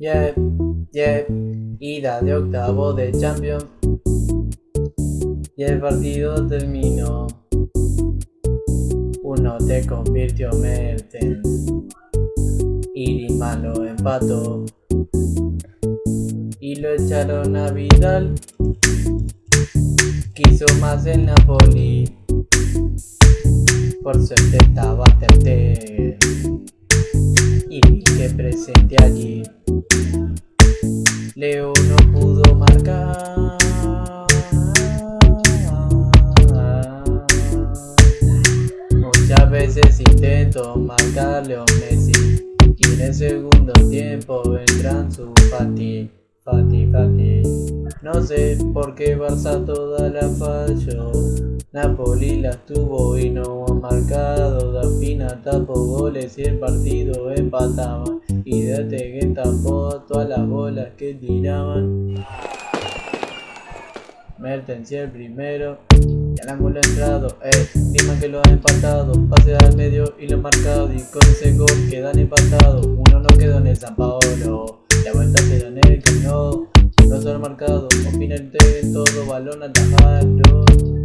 Yeah, yeah, ida de octavo de Champions. Y el partido terminó. Uno te convirtió Merten. Y malo empató. Y lo echaron a Vidal. Quiso más el Napoli. Por suerte estaba Ter Que presente allí. Leo no pudo marcar. Muchas veces intento marcar Leo Messi y en el segundo tiempo vendrán su Fati, Fati, Fati. No sé por qué Barça toda la falló. Napoli las tuvo y no ha marcado. Dafina tapó goles y el partido empataba. Y de que tapó todas las bolas que tiraban. Mertens el primero. Y al ángulo entrado, eh, dime que lo han empatado. Pase al medio y lo han marcado. Y con ese gol quedan empatados. Uno no quedó en el San Paolo. La vuelta se en el camino. No han marcado. Opina el todo balón atajado.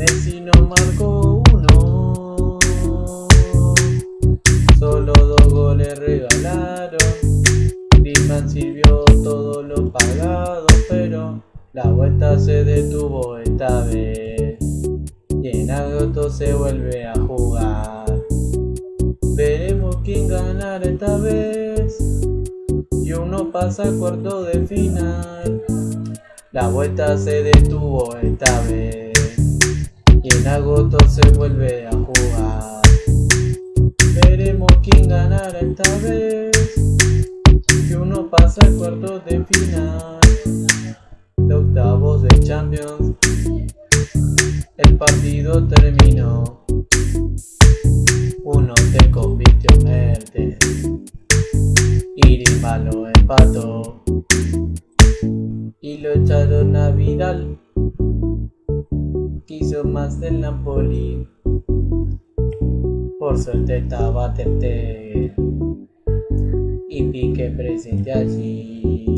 Messi no marcó uno. Solo dos goles regalaron. Griezmann sirvió todo lo pagado, pero la vuelta se detuvo esta vez. Y en agosto se vuelve a jugar. Veremos quién ganará esta vez. Y uno pasa a cuarto de final. La vuelta se detuvo esta vez y en agosto se vuelve a jugar. Veremos quién ganará esta vez, que uno pasa al cuarto de final, de octavos de Champions. El partido terminó, uno te convirtió en Mertes, y malo empató, y lo echaron a Vidal quiso más del Napoli. Por suerte estaba Tete y Pique presente allí.